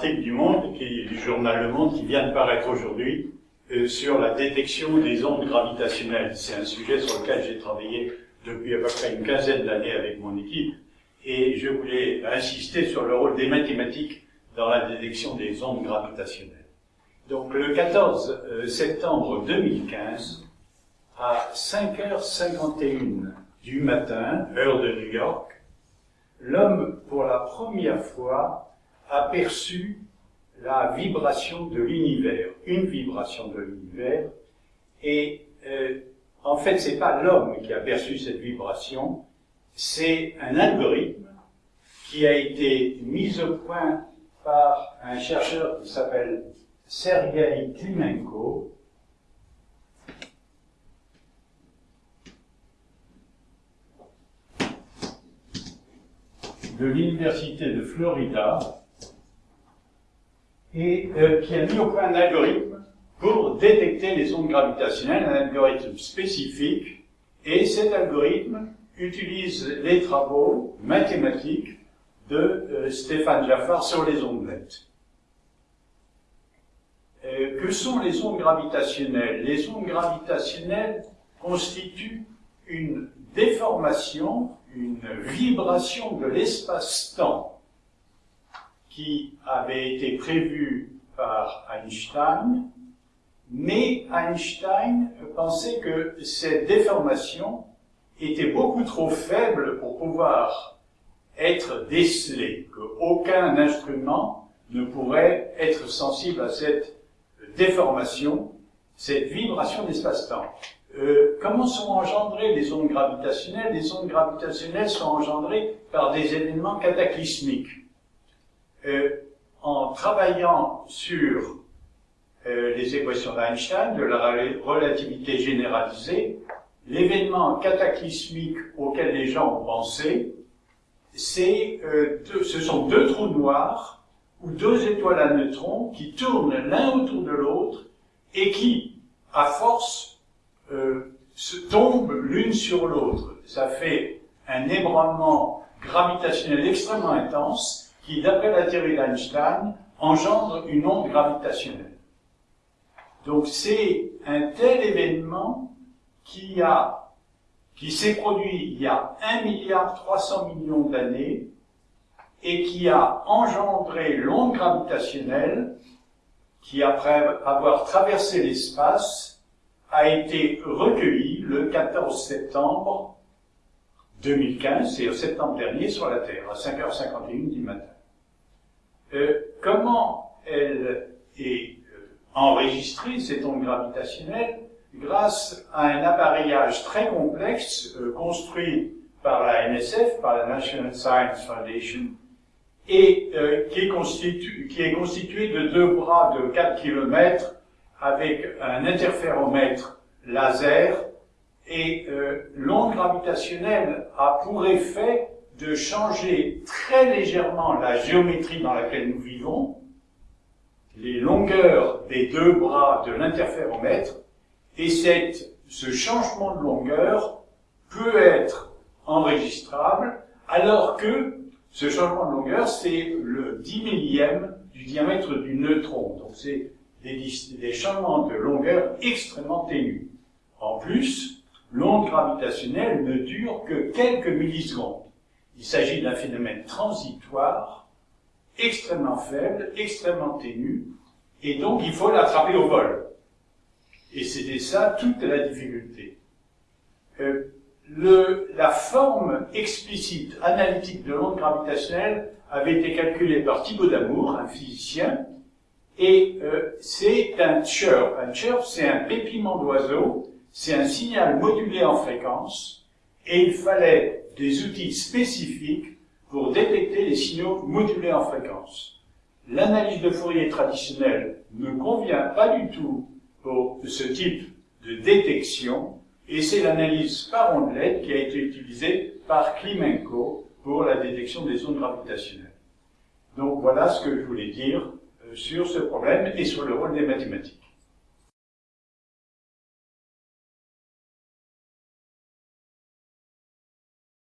article du Monde, du journal Le Monde, qui vient de paraître aujourd'hui, euh, sur la détection des ondes gravitationnelles. C'est un sujet sur lequel j'ai travaillé depuis à peu près une quinzaine d'années avec mon équipe, et je voulais insister sur le rôle des mathématiques dans la détection des ondes gravitationnelles. Donc le 14 euh, septembre 2015, à 5h51 du matin, heure de New York, l'homme, pour la première fois, a perçu la vibration de l'univers, une vibration de l'univers, et euh, en fait, c'est pas l'homme qui a perçu cette vibration, c'est un algorithme qui a été mis au point par un chercheur qui s'appelle Sergei Klimenko, de l'université de Florida, et euh, qui a mis au point un algorithme pour détecter les ondes gravitationnelles, un algorithme spécifique, et cet algorithme utilise les travaux mathématiques de euh, Stéphane Jaffar sur les ondelettes. Euh, que sont les ondes gravitationnelles? Les ondes gravitationnelles constituent une déformation, une vibration de l'espace-temps qui avait été prévue par Einstein, mais Einstein pensait que cette déformation était beaucoup trop faible pour pouvoir être décelée, qu'aucun instrument ne pourrait être sensible à cette déformation, cette vibration d'espace-temps. Euh, comment sont engendrées les ondes gravitationnelles? Les ondes gravitationnelles sont engendrées par des événements cataclysmiques. Euh, en travaillant sur euh, les équations d'Einstein, de la relativité généralisée, l'événement cataclysmique auquel les gens ont pensé, euh, ce sont deux trous noirs ou deux étoiles à neutrons qui tournent l'un autour de l'autre et qui, à force, euh, se tombent l'une sur l'autre. Ça fait un ébranlement gravitationnel extrêmement intense qui, d'après la théorie d'Einstein, engendre une onde gravitationnelle. Donc c'est un tel événement qui s'est produit il y a 1 milliard 300 millions d'années et qui a engendré l'onde gravitationnelle qui, après avoir traversé l'espace, a été recueillie le 14 septembre 2015, c'est au septembre dernier, sur la Terre, à 5h51 du matin. Euh, comment elle est euh, enregistrée, cette onde gravitationnelle grâce à un appareillage très complexe euh, construit par la NSF, par la National Science Foundation, et qui, est qui, est constitué de deux bras de 4 km avec un interféromètre laser et l'onde gravitationnelle a pour effet de changer très légèrement la géométrie dans laquelle nous vivons, les longueurs des deux bras de l'interféromètre, et ce changement de longueur peut être enregistrable, alors que ce changement de longueur, c'est le 10 millième du diamètre du neutron. Donc c'est des, des changements de longueur extrêmement ténus. En plus, l'onde gravitationnelle ne dure que quelques millisecondes. Il s'agit d'un phénomène transitoire, extrêmement faible, extrêmement ténu, et donc il faut l'attraper au vol. Et c'était ça toute la difficulté. Euh, la forme explicite, analytique de l'onde gravitationnelle avait été calculée par Thibaut Damour, un physicien, et euh, c'est un chirp. Un chirp, c'est un pépiment d'oiseau, c'est un signal modulé en fréquence, et il fallait des outils spécifiques pour détecter les signaux modulés en fréquence. L'analyse de Fourier traditionnelle ne convient pas du tout pour ce type de détection, et c'est l'analyse par ondelette qui a été utilisée par Klimenko pour la détection des ondes gravitationnelles. Donc voilà ce que je voulais dire euh, sur ce problème et sur le rôle des mathématiques.